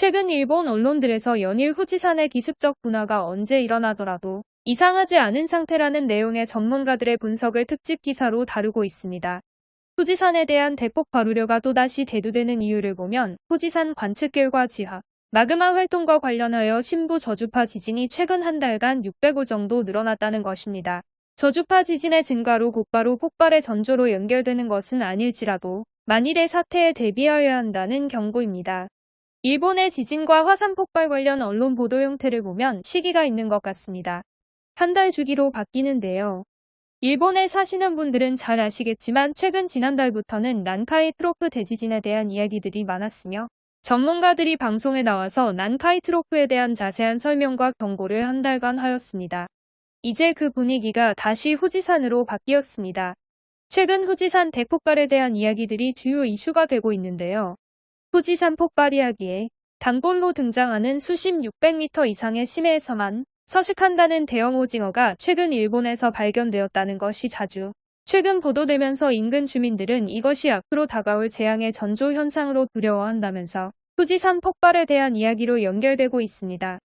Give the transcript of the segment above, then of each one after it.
최근 일본 언론들에서 연일 후지산의 기습적 분화가 언제 일어나더라도 이상하지 않은 상태라는 내용의 전문가들의 분석을 특집 기사로 다루고 있습니다. 후지산에 대한 대폭 발우려가 또다시 대두되는 이유를 보면 후지산 관측 결과 지하, 마그마 활동과 관련하여 신부 저주파 지진이 최근 한 달간 600호 정도 늘어났다는 것입니다. 저주파 지진의 증가로 곧바로 폭발의 전조로 연결되는 것은 아닐지라도 만일의 사태에 대비하여야 한다는 경고입니다. 일본의 지진과 화산 폭발 관련 언론 보도 형태를 보면 시기가 있는 것 같습니다. 한 달 주기로 바뀌는데요. 일본에 사시는 분들은 잘 아시겠지만 최근 지난달부터는 난카이 트로프 대지진에 대한 이야기들이 많았으며 전문가들이 방송에 나와서 난카이 트로프에 대한 자세한 설명과 경고를 한 달간 하였습니다. 이제 그 분위기가 다시 후지산으로 바뀌었습니다. 최근 후지산 대폭발에 대한 이야기들이 주요 이슈가 되고 있는데요. 후지산 폭발 이야기에 단골로 등장하는 수심 600m 이상의 심해에서만 서식한다는 대형 오징어가 최근 일본에서 발견되었다는 것이 자주 최근 보도되면서 인근 주민들은 이것이 앞으로 다가올 재앙의 전조 현상으로 두려워한다면서 후지산 폭발에 대한 이야기로 연결되고 있습니다.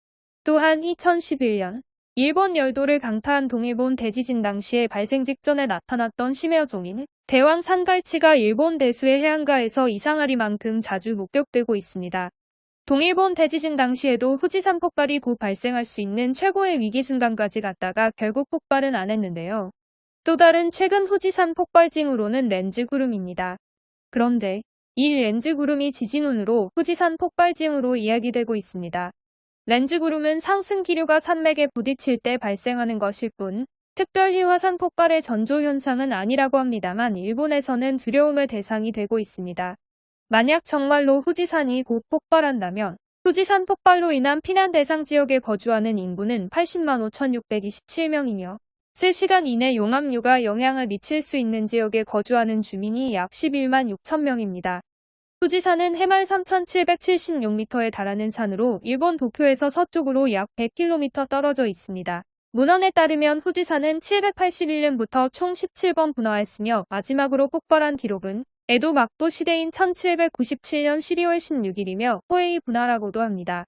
또한 2011년 일본 열도를 강타한 동일본 대지진 당시에 발생 직전에 나타났던 심해어종인 대왕 산갈치가 일본 대수의 해안가에서 이상하리만큼 자주 목격되고 있습니다. 동일본 대지진 당시에도 후지산 폭발이 곧 발생할 수 있는 최고의 위기 순간까지 갔다가 결국 폭발은 안 했는데요. 또 다른 최근 후지산 폭발징후로는 렌즈 구름입니다. 그런데 이 렌즈 구름이 지진운으로 후지산 폭발징후로 이야기되고 있습니다. 렌즈 구름은 상승 기류가 산맥에 부딪힐 때 발생하는 것일 뿐 특별히 화산 폭발의 전조 현상은 아니라고 합니다만 일본에서는 두려움의 대상이 되고 있습니다. 만약 정말로 후지산이 곧 폭발한다면 후지산 폭발로 인한 피난 대상 지역에 거주하는 인구는 80만 5,627명이며 3시간 이내 용암류가 영향을 미칠 수 있는 지역에 거주하는 주민이 약 11만 6천 명입니다. 후지산은 해발 3,776m에 달하는 산으로 일본 도쿄에서 서쪽으로 약 100km 떨어져 있습니다. 문헌에 따르면 후지산은 781년부터 총 17번 분화했으며 마지막으로 폭발한 기록은 에도 막부 시대인 1797년 12월 16일이며 호에이 분화라고도 합니다.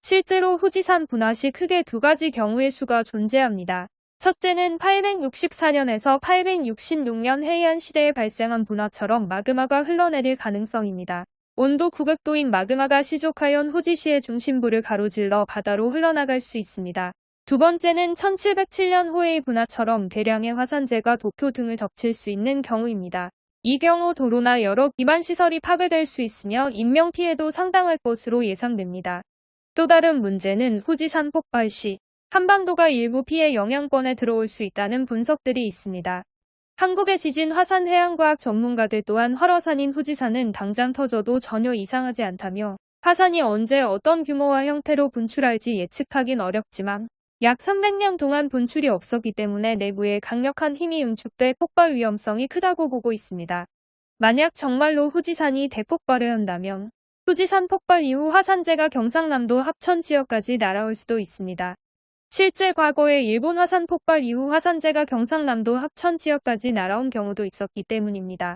실제로 후지산 분화 시 크게 두 가지 경우의 수가 존재합니다. 첫째는 864년에서 866년 해이안 시대에 발생한 분화처럼 마그마가 흘러내릴 가능성입니다. 온도 900도인 마그마가 시족하연 후지시의 중심부를 가로질러 바다로 흘러나갈 수 있습니다. 두 번째는 1707년 호에이 분화처럼 대량의 화산재가 도쿄 등을 덮칠 수 있는 경우입니다. 이 경우 도로나 여러 기반시설이 파괴될 수 있으며 인명피해도 상당할 것으로 예상됩니다. 또 다른 문제는 후지산 폭발 시 한반도가 일부 피해 영향권에 들어올 수 있다는 분석들이 있습니다. 한국의 지진 화산 해양과학 전문가들 또한 활화산인 후지산은 당장 터져도 전혀 이상하지 않다며 화산이 언제 어떤 규모와 형태로 분출할지 예측하긴 어렵지만 약 300년 동안 분출이 없었기 때문에 내부에 강력한 힘이 응축돼 폭발 위험성이 크다고 보고 있습니다. 만약 정말로 후지산이 대폭발을 한다면 후지산 폭발 이후 화산재가 경상남도 합천 지역까지 날아올 수도 있습니다. 실제 과거에 일본 화산 폭발 이후 화산재가 경상남도 합천 지역까지 날아온 경우도 있었기 때문입니다.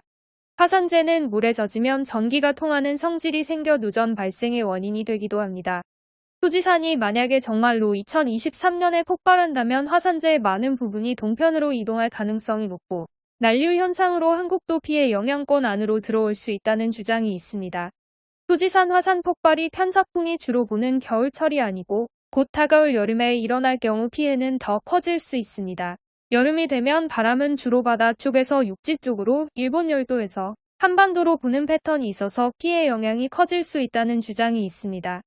화산재는 물에 젖으면 전기가 통하는 성질이 생겨 누전 발생의 원인이 되기도 합니다. 후지산이 만약에 정말로 2023년에 폭발한다면 화산재의 많은 부분이 동편으로 이동할 가능성이 높고 난류 현상으로 한국도 피해 영향권 안으로 들어올 수 있다는 주장이 있습니다. 후지산 화산 폭발이 편사풍이 주로 부는 겨울철이 아니고 곧 다가올 여름에 일어날 경우 피해는 더 커질 수 있습니다. 여름이 되면 바람은 주로 바다 쪽에서 육지 쪽으로 일본 열도에서 한반도로 부는 패턴이 있어서 피해 영향이 커질 수 있다는 주장이 있습니다.